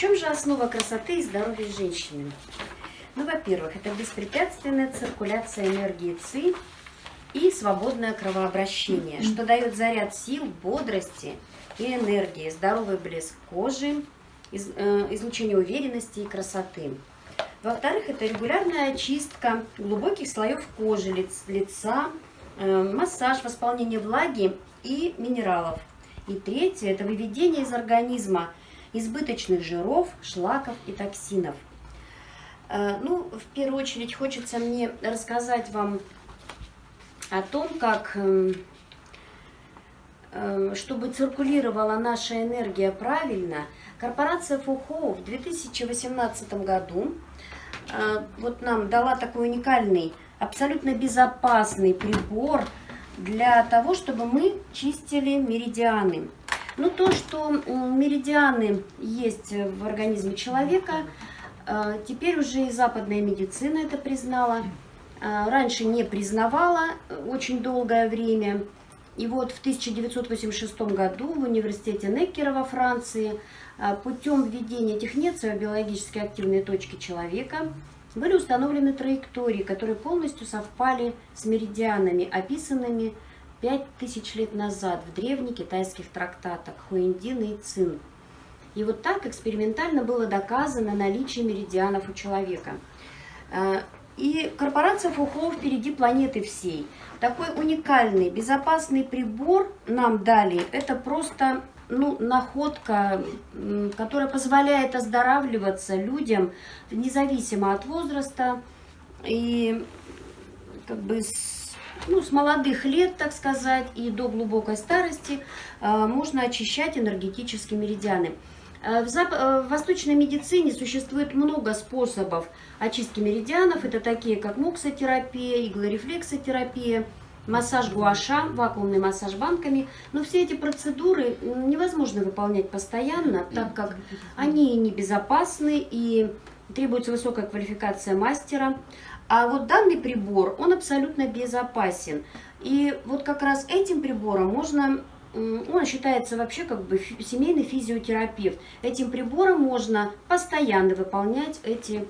чем же основа красоты и здоровья женщины? Ну, во-первых, это беспрепятственная циркуляция энергии ЦИ и свободное кровообращение, что дает заряд сил, бодрости и энергии, здоровый блеск кожи, из, э, излучение уверенности и красоты. Во-вторых, это регулярная очистка глубоких слоев кожи, лиц, лица, э, массаж, восполнение влаги и минералов. И третье, это выведение из организма избыточных жиров, шлаков и токсинов. Э, ну, в первую очередь хочется мне рассказать вам о том, как, эм, э, чтобы циркулировала наша энергия правильно, корпорация Фухо в 2018 году э, вот нам дала такой уникальный, абсолютно безопасный прибор для того, чтобы мы чистили меридианы. Ну, то, что меридианы есть в организме человека, э, теперь уже и западная медицина это признала. Э, раньше не признавала очень долгое время. И вот в 1986 году в университете Неккера во Франции э, путем введения этих биологически активные точки человека были установлены траектории, которые полностью совпали с меридианами, описанными пять тысяч лет назад в древних китайских трактатах Хуиндин и Цин. И вот так экспериментально было доказано наличие меридианов у человека. Э, и корпорация Фухо впереди планеты всей. Такой уникальный, безопасный прибор нам дали. Это просто ну, находка, которая позволяет оздоравливаться людям независимо от возраста. И как бы ну, с молодых лет, так сказать, и до глубокой старости э, можно очищать энергетические меридианы. Э, в, зап... Э, в восточной медицине существует много способов очистки меридианов. Это такие, как муксотерапия, иглорефлексотерапия, массаж гуаша, вакуумный массаж банками. Но все эти процедуры невозможно выполнять постоянно, так как они небезопасны и требуется высокая квалификация мастера. А вот данный прибор, он абсолютно безопасен. И вот как раз этим прибором можно, он считается вообще как бы семейный физиотерапевт. Этим прибором можно постоянно выполнять эти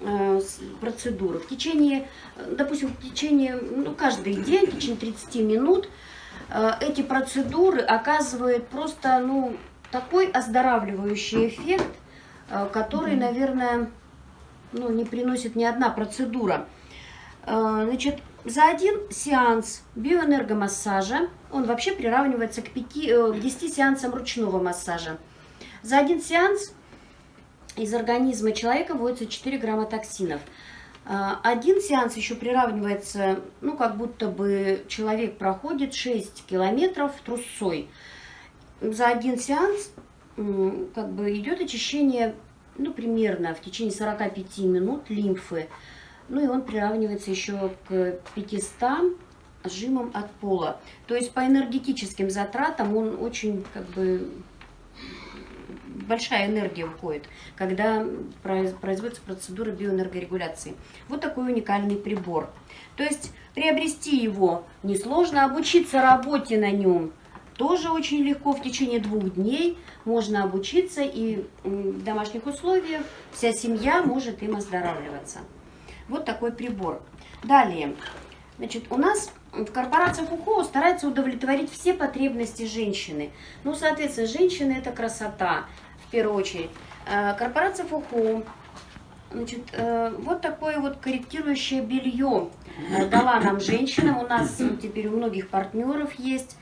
э, процедуры. В течение, допустим, в течение, ну, каждый день, в течение 30 минут э, эти процедуры оказывают просто, ну, такой оздоравливающий эффект, э, который, наверное, ну, не приносит ни одна процедура. Э, значит, за один сеанс биоэнергомассажа, он вообще приравнивается к, 5, э, к 10 сеансам ручного массажа. За один сеанс из организма человека вводится 4 грамма токсинов. Э, один сеанс еще приравнивается, ну, как будто бы человек проходит 6 километров трусцой. За один сеанс как бы идет очищение ну, примерно в течение 45 минут лимфы. Ну и он приравнивается еще к 500 сжимам от пола. То есть по энергетическим затратам он очень как бы большая энергия уходит, когда производится процедура биоэнергорегуляции. Вот такой уникальный прибор. То есть приобрести его несложно, обучиться работе на нем тоже очень легко, в течение двух дней можно обучиться, и в домашних условиях вся семья может им оздоравливаться. Вот такой прибор. Далее, значит, у нас в корпорации Фуко старается удовлетворить все потребности женщины. Ну, соответственно, женщина – это красота, в первую очередь. Э, корпорация Фуко Значит, э, вот такое вот корректирующее белье э, дала нам женщина. У нас теперь у многих партнеров есть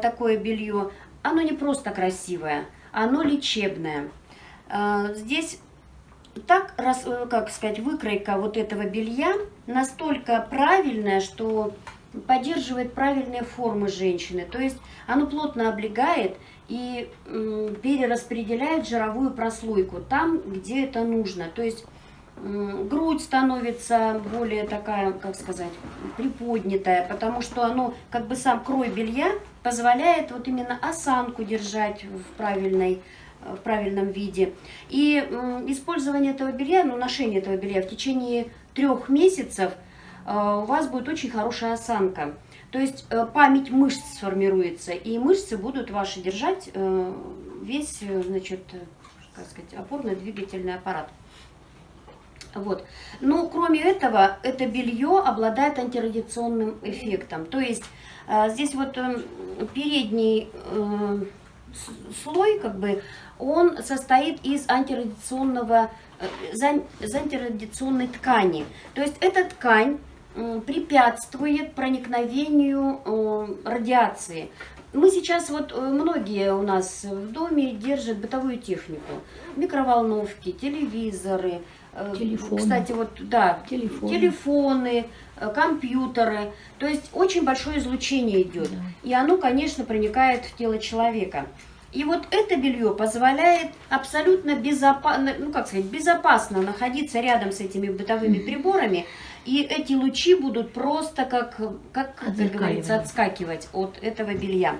такое белье, оно не просто красивое, оно лечебное. Э, здесь так, э, как сказать, выкройка вот этого белья настолько правильная, что поддерживает правильные формы женщины. То есть оно плотно облегает и перераспределяет жировую прослойку там, где это нужно. То есть грудь становится более такая, как сказать, приподнятая, потому что оно, как бы сам крой белья позволяет вот именно осанку держать в правильной в правильном виде. И использование этого белья, ну, ношение этого белья в течение трех месяцев э, у вас будет очень хорошая осанка. То есть э, память мышц сформируется, и мышцы будут ваши держать э, весь, значит, как сказать, опорно-двигательный аппарат. Вот. Но кроме этого, это белье обладает антирадиационным эффектом. То есть э, здесь вот э, передний э, слой, как бы, он состоит из антирадиационного, э, из антирадиационной ткани. То есть эта ткань препятствует проникновению радиации. Мы сейчас, вот многие у нас в доме держат бытовую технику. Микроволновки, телевизоры, телефоны. кстати, вот, да, телефоны. телефоны, компьютеры. То есть очень большое излучение идет. Да. И оно, конечно, проникает в тело человека. И вот это белье позволяет абсолютно безопасно, ну как сказать, безопасно находиться рядом с этими бытовыми приборами, и эти лучи будут просто как, как, как говорится, отскакивать от этого белья.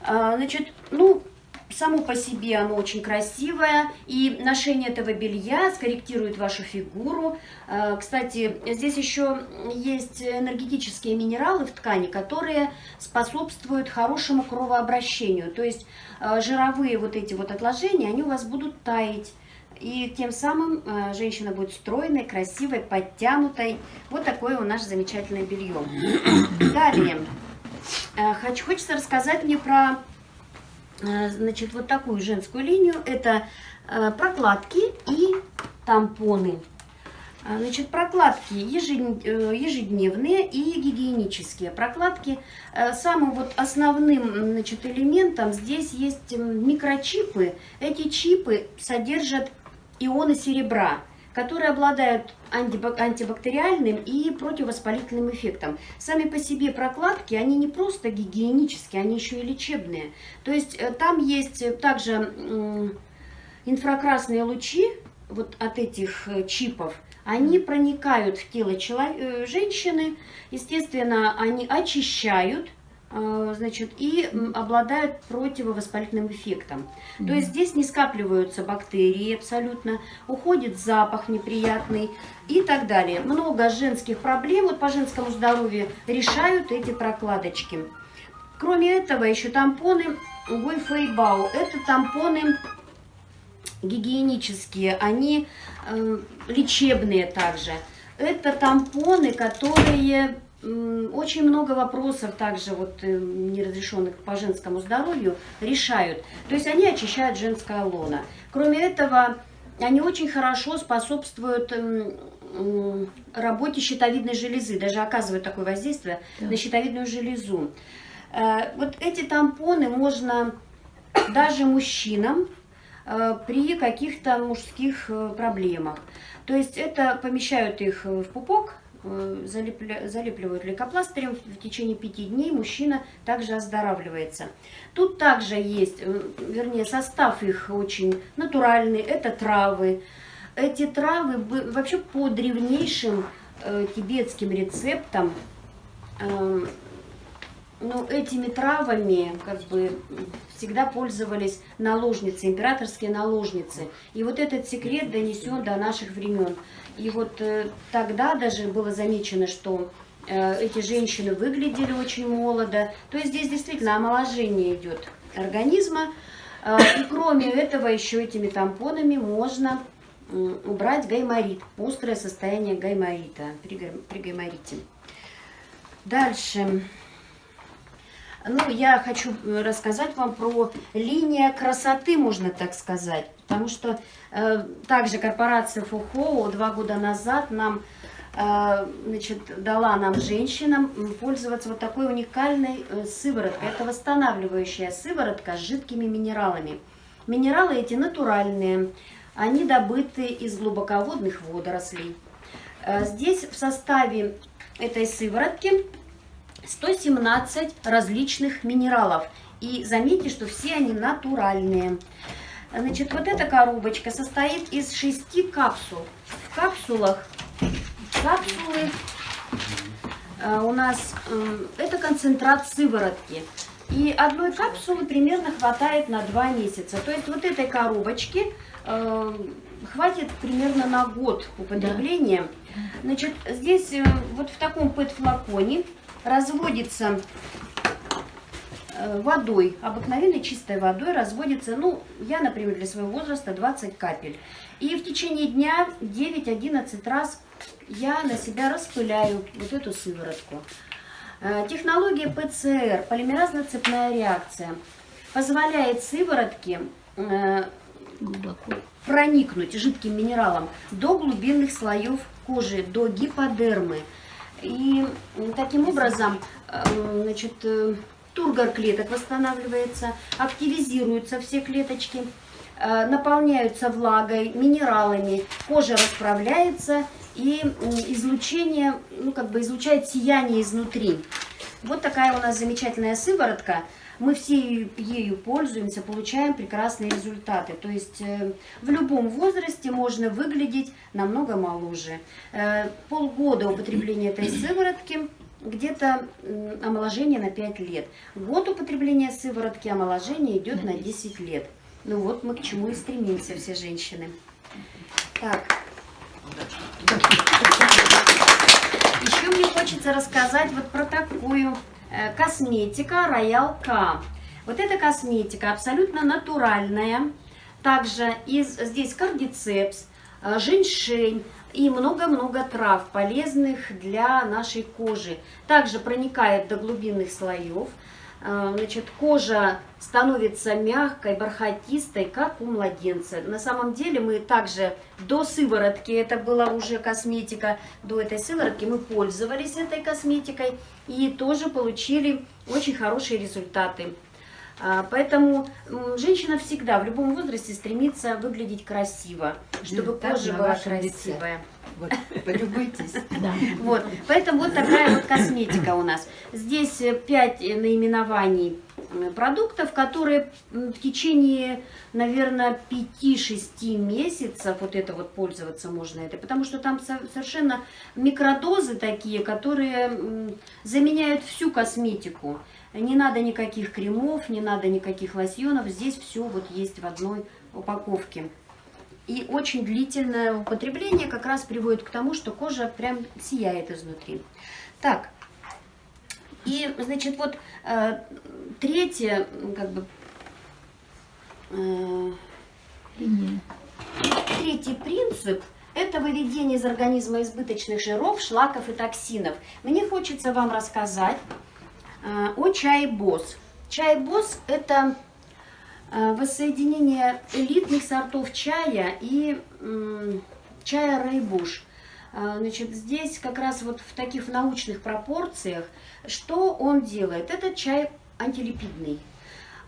А, значит, ну, Само по себе оно очень красивое, и ношение этого белья скорректирует вашу фигуру. А, кстати, здесь еще есть энергетические минералы в ткани, которые способствуют хорошему кровообращению. То есть а, жировые вот эти вот отложения, они у вас будут таять. И тем самым а, женщина будет стройной, красивой, подтянутой. Вот такое у нас замечательное белье. Далее. Хочется рассказать мне про Э, значит, вот такую женскую линию. Это э, прокладки и тампоны. А, значит, прокладки э, ежедневные и гигиенические. Прокладки самым вот основным значит, элементом здесь есть микрочипы. Эти чипы содержат ионы серебра которые обладают антибактериальным и противовоспалительным эффектом. Сами по себе прокладки, они не просто гигиенические, они еще и лечебные. То есть э, там есть также инфракрасные лучи вот от этих э, чипов, они проникают в тело женщины, естественно, они очищают значит, и обладают противовоспалительным эффектом. Mm. То есть здесь не скапливаются бактерии абсолютно, уходит запах неприятный и так далее. Много женских проблем вот по женскому здоровью решают эти прокладочки. Кроме этого, еще тампоны Гуйфейбау. Это тампоны гигиенические, они э, лечебные также. Это тампоны, которые очень много вопросов также вот э, неразрешенных по женскому здоровью решают. То есть они очищают женское лоно. Кроме этого, они очень хорошо способствуют работе щитовидной железы, даже оказывают такое воздействие да. на щитовидную железу. Э, вот эти тампоны можно даже мужчинам э, при каких-то мужских проблемах. То есть это помещают их в пупок, Э, залепливают лейкопластырем, в течение пяти дней мужчина также оздоравливается. Тут также есть, э, вернее, состав их очень натуральный, это травы. Эти травы вообще по древнейшим э, тибетским рецептам, ну, этими травами как бы всегда пользовались наложницы, императорские наложницы. И вот этот секрет донесен до наших времен. И вот э, тогда даже было замечено, что э, эти женщины выглядели очень молодо. То есть здесь действительно омоложение идет организма. Э, и кроме этого еще этими тампонами можно убрать гайморит, острое состояние гайморита при, при гайморите. Дальше. Ну, я хочу рассказать вам про линия красоты, можно так сказать. Потому что э, также корпорация Фухоу два года назад нам э, значит, дала нам, женщинам, пользоваться вот такой уникальной э, сывороткой. Это восстанавливающая сыворотка с жидкими минералами. Минералы эти натуральные, они добыты из глубоководных водорослей. Э, здесь в составе этой сыворотки 117 различных минералов. И заметьте, что все они натуральные. Значит, вот эта коробочка состоит из шести капсул. В капсулах капсулы э, у нас э, это концентрат сыворотки. И одной капсулы примерно хватает на два месяца. То есть вот этой коробочки э, хватит примерно на год употребления. Значит, здесь вот в таком пэт-флаконе разводится э, водой, обыкновенной чистой водой разводится, ну, я, например, для своего возраста 20 капель. И в течение дня 9-11 раз я на себя распыляю вот эту сыворотку. Э, технология ПЦР, полимеразно-цепная реакция, позволяет сыворотке э, Глубоко. проникнуть жидким минералом до глубинных слоев кожи, до гиподермы. И таким образом э, значит, тургор клеток восстанавливается, активизируются все клеточки, наполняются влагой, минералами, кожа расправляется и излучение, ну как бы излучает сияние изнутри. Вот такая у нас замечательная сыворотка. Мы все ею пользуемся, получаем прекрасные результаты. То есть э, в любом возрасте можно выглядеть намного моложе. Э, полгода употребления этой сыворотки где-то омоложение на 5 лет. Год употребления сыворотки омоложение идет на 10 лет. Ну вот мы к чему и стремимся все женщины. Так. Еще мне хочется рассказать вот про такую косметика Royal K. Вот эта косметика абсолютно натуральная. Также из, здесь кардицепс, э, женьшень и много-много трав, полезных для нашей кожи. Также проникает до глубинных слоев. Э, значит, кожа становится мягкой, бархатистой, как у младенца. На самом деле мы также до сыворотки, это была уже косметика, до этой сыворотки мы пользовались этой косметикой и тоже получили очень хорошие результаты. А, поэтому женщина всегда в любом возрасте стремится выглядеть красиво, чтобы кожа была красивая. Лице. Вот, полюбуйтесь. Да. Вот, поэтому вот такая вот косметика у нас. Здесь 5 э, наименований продуктов, которые в течение, наверное, 5-6 месяцев вот это вот пользоваться можно это, потому что там совершенно микродозы такие, которые заменяют всю косметику. Не надо никаких кремов, не надо никаких лосьонов, здесь все вот есть в одной упаковке. И очень длительное употребление как раз приводит к тому, что кожа прям сияет изнутри. Так, и, значит, вот э, третье, как бы, э, третий принцип – это выведение из организма избыточных жиров, шлаков и токсинов. Мне хочется вам рассказать э, о чае БОС. Чай БОС – это воссоединение элитных сортов чая и чая Рейбуш. Э, значит, здесь как раз вот в таких научных пропорциях, что он делает? Этот чай антилипидный.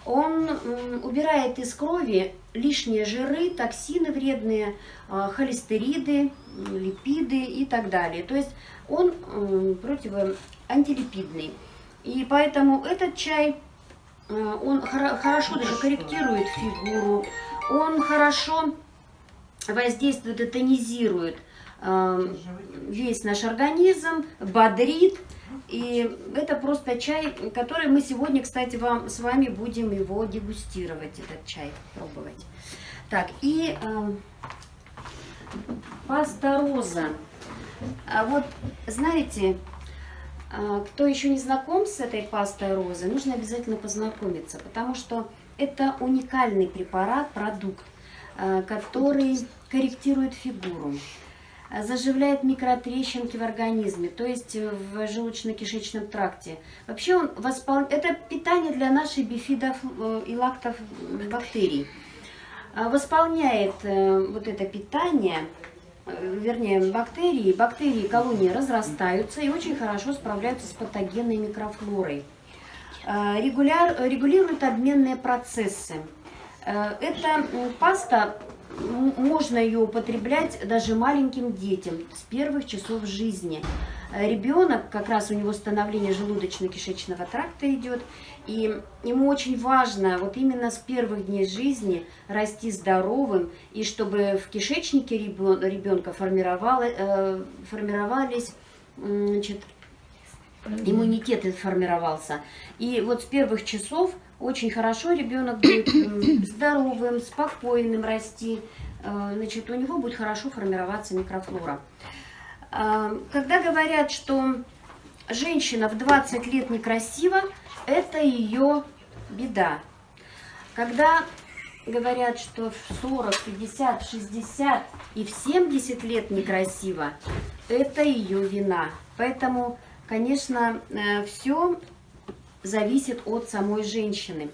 Он убирает из крови лишние жиры, токсины вредные, э, холестериды, липиды и так далее. То есть он противоантилипидный. И поэтому этот чай Э, он хорошо даже корректирует фигуру, он хорошо воздействует и тонизирует э, весь наш организм, бодрит. И это просто чай, который мы сегодня, кстати, вам с вами будем его дегустировать, этот чай, пробовать. Так, и э, паста роза. А вот, знаете, кто еще не знаком с этой пастой розы, нужно обязательно познакомиться, потому что это уникальный препарат, продукт, а, который корректирует фигуру, а, заживляет микротрещинки в организме, то есть в желудочно-кишечном тракте. Вообще он воспол... это питание для наших бифидов э, и лактов бактерий. Восполняет э, вот это питание вернее, бактерии, бактерии колонии разрастаются и очень хорошо справляются с патогенной микрофлорой. Э, регуляр, регулируют обменные процессы. Э, эта паста, можно ее употреблять даже маленьким детям с первых часов жизни. Ребенок, как раз у него становление желудочно-кишечного тракта идет, и ему очень важно вот именно с первых дней жизни расти здоровым, и чтобы в кишечнике ребенка формировали, формировались значит, иммунитет формировался. И вот с первых часов очень хорошо ребенок будет здоровым, спокойным расти, э, значит, у него будет хорошо формироваться микрофлора. А, когда говорят, что женщина в 20 лет некрасива, это ее беда. Когда говорят, что в 40, 50, 60 и в 70 лет некрасиво, это ее вина. Поэтому, конечно, все зависит от самой женщины.